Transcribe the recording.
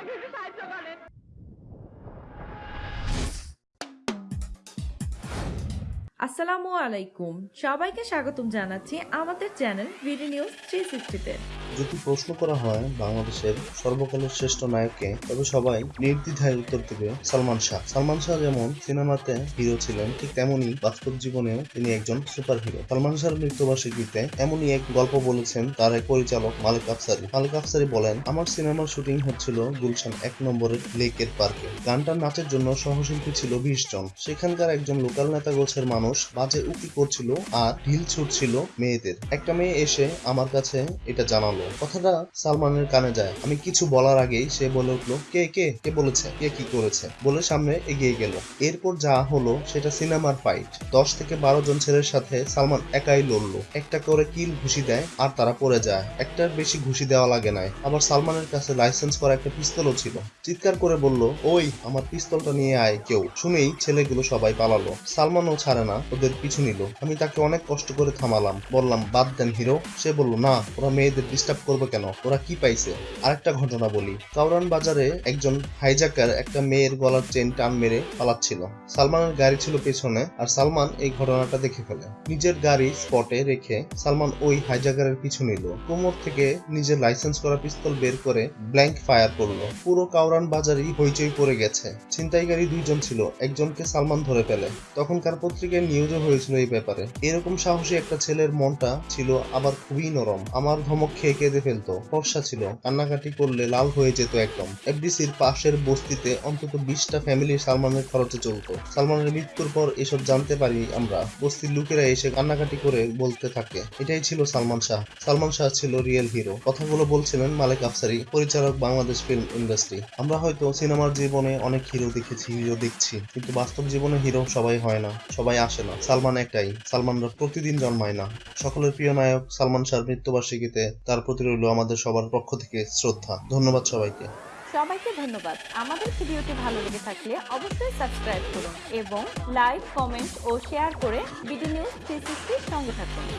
আমাকে একটু সাহায্য করেন। আসসালামু আলাইকুম। সবাইকে স্বাগতম জানাচ্ছি আমাদের চ্যানেল ভিডি নিউজ থ্রি সিক্সটিতে যদি প্রশ্ন করা হয় বাংলাদেশের সর্বকালের শ্রেষ্ঠ নায়ককে, তবে সবাই নির্দ্বিধায় উত্তর দেবে সালমান শাহ। সালমান শাহ যেমন সিনেমাতে হিরো ছিলেন, ঠিক তেমনি বাস্তব জীবনেও তিনি একজন সুপার হিরো সালমান শাহর মৃত্যুবার্ষিকীতে এমনই এক গল্প বলেছেন তার এক পরিচালক মালিক আফসারি। মালিক আফসারি বলেন, আমার সিনেমার শুটিং হচ্ছিল গুলশান এক নম্বরের লেকের পার্কে। গানটার নাচের জন্য সহশিল্পী ছিল বিশ জন। সেখানকার একজন লোকাল নেতা গোছের মানুষ বাজে উকি করছিল আর ঢিল ছুটছিল মেয়েদের। একটা মেয়ে এসে আমার কাছে এটা জানালো। কথাটা সালমানের কানে যায়। আমি কিছু বলার আগেই সে বলে উঠল, কে কে কে বলেছে? কে কি করেছে? বলে সামনে এগিয়ে গেল। এরপর যা হলো সেটা সিনেমার ফাইট। দশ থেকে বারো জন ছেলের সাথে সালমান একাই লড়লো। একটা করে কিল ঘুষি দেয় আর তারা পড়ে যায়। একটার বেশি ঘুষি দেওয়া লাগে নাই। আবার সালমানের কাছে লাইসেন্স করা একটা পিস্তলও ছিল। চিৎকার করে বলল, ওই, আমার পিস্তলটা নিয়ে আয় কেউ। শুনেই ছেলেগুলো সবাই পালালো। সালমানও ছাড়ে না, ওদের পিছু নিল। আমি তাকে অনেক কষ্ট করে থামালাম। বললাম, বাদ দেন হিরো। সে বলল, না, ওরা মেয়েদের ডিস্টার্ব করবে কেন? ওরা কি পাইছে? আরেকটা ঘটনা বলি। কাউরান বাজারে একজন হাইজাকার একটা মেয়ের গলার চেন টান মেরে পালাচ্ছিল। সালমানের গাড়ি ছিল পেছনে আর সালমান এই ঘটনাটা দেখে ফেলে। নিজের গাড়ি স্পটে রেখে সালমান ওই হাইজাকারের পিছু নিল। কোমর থেকে নিজের লাইসেন্স করা পিস্তল বের করে ব্ল্যাঙ্ক ফায়ার করল। পুরো কাউরান বাজারই হইচই পড়ে গেছে। ছিনতাইকারী দুইজন ছিল। একজনকে সালমান ধরে ফেলে। তখনকার পত্রিকায় নিউজও হয়েছিল এই ব্যাপারে। এরকম সাহসী একটা ছেলের মনটা ছিল আবার খুবই নরম। আমার ধমক খেয়ে কেঁদে ফেলতো। ফর্সা ছিল। কান্নাকাটি করলে লাল হয়ে যেত একদম। এফডিসির পাশের বস্তিতে অন্তত বিশটা ফ্যামিলি সালমানের খরচে চলতো। সালমানের মৃত্যুর পর এসব জানতে পারি আমরা। বস্তির লোকেরা এসে কান্নাকাটি করে বলতে থাকে। এটাই ছিল সালমান শাহ। সালমান শাহ ছিল রিয়েল হিরো কথাগুলো বলছিলেন মালিক আফসারি, পরিচালক বাংলাদেশ ফিল্ম ইন্ডাস্ট্রি আমরা হয়তো সিনেমার জীবনে অনেক হিরো দেখেছি হিরো দেখছি। কিন্তু বাস্তব জীবনে হিরো সবাই হয় না। সবাই আসে না। সালমান একটাই। সালমানরা প্রতিদিন জন্মায় না। সকলের প্রিয় নায়ক সালমান শাহর মৃত্যুবার্ষিকীতে তার প্রতি রইল আমাদের সবার পক্ষ থেকে শ্রদ্ধা। ধন্যবাদ সবাইকে। সবাইকে ধন্যবাদ। আমাদের ভিডিওটি ভালো লেগে থাকলে অবশ্যই সাবস্ক্রাইব করুন এবং লাইক, কমেন্ট ও শেয়ার করে বিডি নিউজ থ্রি সঙ্গে থাকুন।